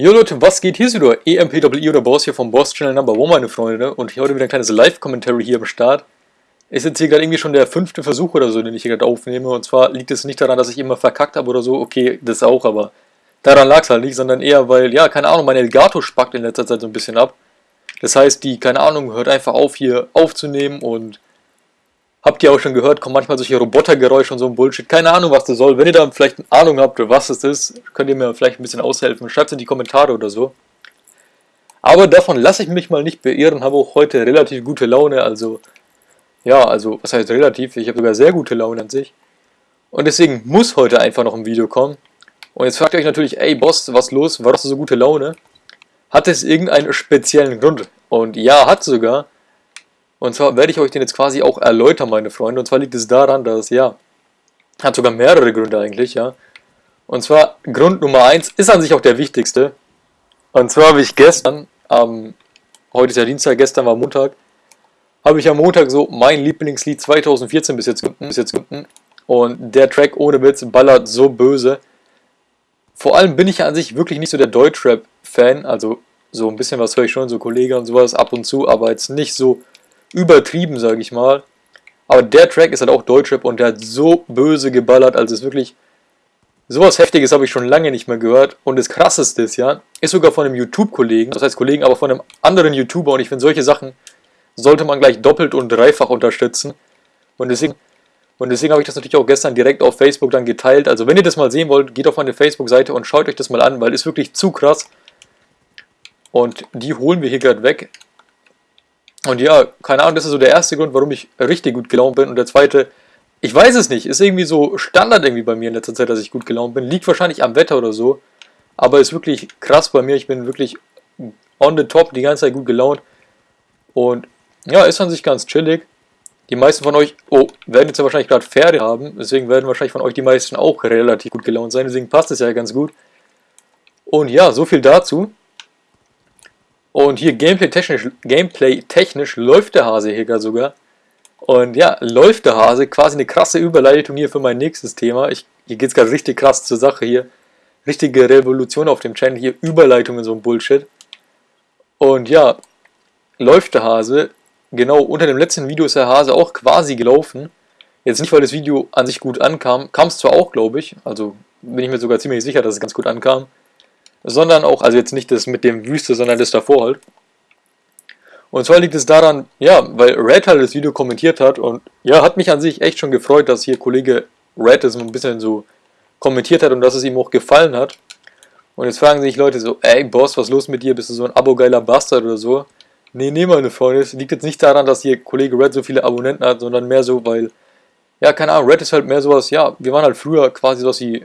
Jo Leute, was geht? Hier ist wieder EMPWI oder Boss hier vom Boss Channel Number One, meine Freunde. Und heute wieder ein kleines Live-Commentary hier am Start. Ist jetzt hier gerade irgendwie schon der fünfte Versuch oder so, den ich hier gerade aufnehme. Und zwar liegt es nicht daran, dass ich immer verkackt habe oder so. Okay, das auch, aber daran lag es halt nicht, sondern eher, weil, ja, keine Ahnung, mein Elgato spackt in letzter Zeit so ein bisschen ab. Das heißt, die, keine Ahnung, hört einfach auf, hier aufzunehmen und Habt ihr auch schon gehört, kommen manchmal solche Robotergeräusche und so ein Bullshit. Keine Ahnung, was das soll. Wenn ihr da vielleicht eine Ahnung habt, was es ist, könnt ihr mir vielleicht ein bisschen aushelfen. Schreibt es in die Kommentare oder so. Aber davon lasse ich mich mal nicht beirren. Habe auch heute relativ gute Laune. Also, ja, also, was heißt relativ? Ich habe sogar sehr gute Laune an sich. Und deswegen muss heute einfach noch ein Video kommen. Und jetzt fragt ihr euch natürlich, ey Boss, was los? Warum hast du so gute Laune? Hat es irgendeinen speziellen Grund? Und ja, hat sogar. Und zwar werde ich euch den jetzt quasi auch erläutern, meine Freunde. Und zwar liegt es daran, dass, ja, hat sogar mehrere Gründe eigentlich, ja. Und zwar Grund Nummer eins ist an sich auch der wichtigste. Und zwar habe ich gestern, ähm, heute ist ja Dienstag, gestern war Montag, habe ich am Montag so mein Lieblingslied 2014 bis jetzt, bis jetzt und der Track ohne Witz ballert so böse. Vor allem bin ich an sich wirklich nicht so der Deutschrap-Fan, also so ein bisschen was höre ich schon, so Kollegen und sowas ab und zu, aber jetzt nicht so übertrieben, sage ich mal. Aber der Track ist halt auch Deutschrap und der hat so böse geballert, also ist wirklich sowas Heftiges habe ich schon lange nicht mehr gehört. Und das Krasseste ist ja, ist sogar von einem YouTube-Kollegen, das heißt Kollegen, aber von einem anderen YouTuber und ich finde solche Sachen sollte man gleich doppelt und dreifach unterstützen. Und deswegen, und deswegen habe ich das natürlich auch gestern direkt auf Facebook dann geteilt. Also wenn ihr das mal sehen wollt, geht auf meine Facebook-Seite und schaut euch das mal an, weil es wirklich zu krass. Und die holen wir hier gerade weg. Und ja, keine Ahnung, das ist so der erste Grund, warum ich richtig gut gelaunt bin. Und der zweite, ich weiß es nicht, ist irgendwie so Standard irgendwie bei mir in letzter Zeit, dass ich gut gelaunt bin. Liegt wahrscheinlich am Wetter oder so. Aber ist wirklich krass bei mir. Ich bin wirklich on the top, die ganze Zeit gut gelaunt. Und ja, ist an sich ganz chillig. Die meisten von euch, oh, werden jetzt ja wahrscheinlich gerade Pferde haben. Deswegen werden wahrscheinlich von euch die meisten auch relativ gut gelaunt sein. Deswegen passt es ja ganz gut. Und ja, so viel dazu. Und hier gameplay-technisch Gameplay -technisch läuft der Hase hier gar sogar. Und ja, läuft der Hase, quasi eine krasse Überleitung hier für mein nächstes Thema. Ich, hier geht es gerade richtig krass zur Sache hier. Richtige Revolution auf dem Channel, hier Überleitungen, so ein Bullshit. Und ja, läuft der Hase. Genau, unter dem letzten Video ist der Hase auch quasi gelaufen. Jetzt nicht, weil das Video an sich gut ankam. Kam es zwar auch, glaube ich. Also bin ich mir sogar ziemlich sicher, dass es ganz gut ankam sondern auch, also jetzt nicht das mit dem Wüste, sondern das davor halt. Und zwar liegt es daran, ja, weil Red halt das Video kommentiert hat und ja, hat mich an sich echt schon gefreut, dass hier Kollege Red das ein bisschen so kommentiert hat und dass es ihm auch gefallen hat. Und jetzt fragen sich Leute so, ey Boss, was ist los mit dir? Bist du so ein abogeiler Bastard oder so? Nee, nee, meine Freunde, es liegt jetzt nicht daran, dass hier Kollege Red so viele Abonnenten hat, sondern mehr so, weil, ja, keine Ahnung, Red ist halt mehr sowas, ja, wir waren halt früher quasi sowas wie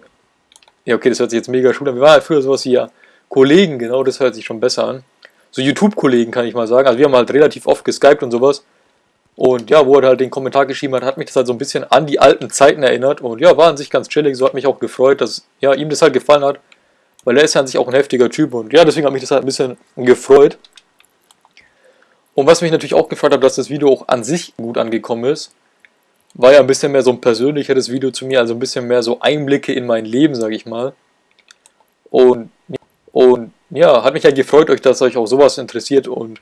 ja, okay, das hört sich jetzt mega schön an. Wir waren halt früher sowas wie ja Kollegen, genau, das hört sich schon besser an. So YouTube-Kollegen, kann ich mal sagen. Also wir haben halt relativ oft geskypt und sowas. Und ja, wo er halt den Kommentar geschrieben hat, hat mich das halt so ein bisschen an die alten Zeiten erinnert. Und ja, war an sich ganz chillig. So hat mich auch gefreut, dass ja, ihm das halt gefallen hat. Weil er ist ja an sich auch ein heftiger Typ. Und ja, deswegen hat mich das halt ein bisschen gefreut. Und was mich natürlich auch gefreut hat, dass das Video auch an sich gut angekommen ist war ja ein bisschen mehr so ein persönlicheres Video zu mir, also ein bisschen mehr so Einblicke in mein Leben, sage ich mal. Und, und ja, hat mich ja gefreut, euch, dass euch auch sowas interessiert. Und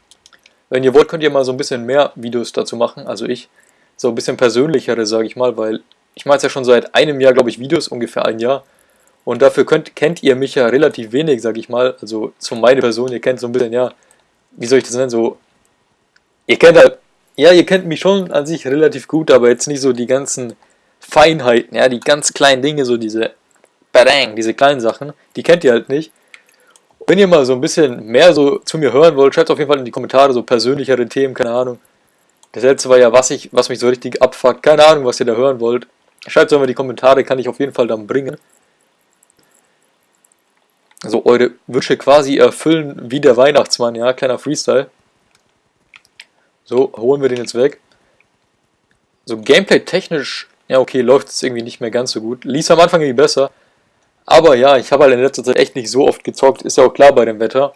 wenn ihr wollt, könnt ihr mal so ein bisschen mehr Videos dazu machen, also ich, so ein bisschen persönlichere, sage ich mal, weil ich mache jetzt ja schon seit einem Jahr, glaube ich, Videos, ungefähr ein Jahr. Und dafür könnt, kennt ihr mich ja relativ wenig, sage ich mal, also zu meiner Person, ihr kennt so ein bisschen, ja, wie soll ich das nennen, so, ihr kennt halt ja, ihr kennt mich schon an sich relativ gut, aber jetzt nicht so die ganzen Feinheiten, ja, die ganz kleinen Dinge, so diese Badang, diese kleinen Sachen, die kennt ihr halt nicht. Wenn ihr mal so ein bisschen mehr so zu mir hören wollt, schreibt auf jeden Fall in die Kommentare so persönlichere Themen, keine Ahnung. Das letzte war ja, was, ich, was mich so richtig abfuckt, keine Ahnung, was ihr da hören wollt. Schreibt es mal in die Kommentare, kann ich auf jeden Fall dann bringen. Also eure Wünsche quasi erfüllen wie der Weihnachtsmann, ja, kleiner Freestyle. So, holen wir den jetzt weg. So, Gameplay-technisch, ja okay, läuft es irgendwie nicht mehr ganz so gut. Lies am Anfang irgendwie besser. Aber ja, ich habe halt in letzter Zeit echt nicht so oft gezockt, ist ja auch klar bei dem Wetter.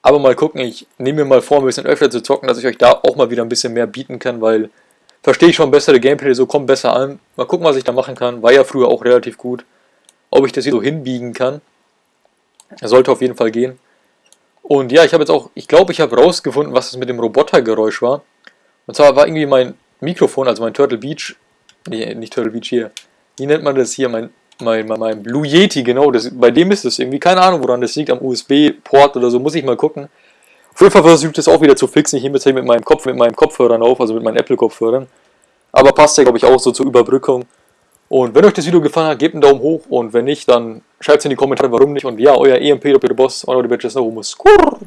Aber mal gucken, ich nehme mir mal vor, ein bisschen öfter zu zocken, dass ich euch da auch mal wieder ein bisschen mehr bieten kann, weil verstehe ich schon bessere Gameplay, so kommt besser an. Mal gucken, was ich da machen kann. War ja früher auch relativ gut. Ob ich das hier so hinbiegen kann. Sollte auf jeden Fall gehen. Und ja, ich habe jetzt auch, ich glaube, ich habe rausgefunden, was es mit dem Robotergeräusch war. Und zwar war irgendwie mein Mikrofon, also mein Turtle Beach, nee, nicht Turtle Beach hier, wie nennt man das hier, mein, mein, mein, mein Blue Yeti, genau, das, bei dem ist es irgendwie, keine Ahnung, woran das liegt, am USB-Port oder so, muss ich mal gucken. Auf jeden Fall versuche ich das auch wieder zu fixen, ich nehme jetzt hier mit meinem Kopf, mit meinen Kopfhörern auf, also mit meinen Apple-Kopfhörern. Aber passt ja, glaube ich, auch so zur Überbrückung. Und wenn euch das Video gefallen hat, gebt einen Daumen hoch und wenn nicht, dann schreibt es in die Kommentare, warum nicht. Und ja, euer EMP, Boss, euer Bitches, Skurr.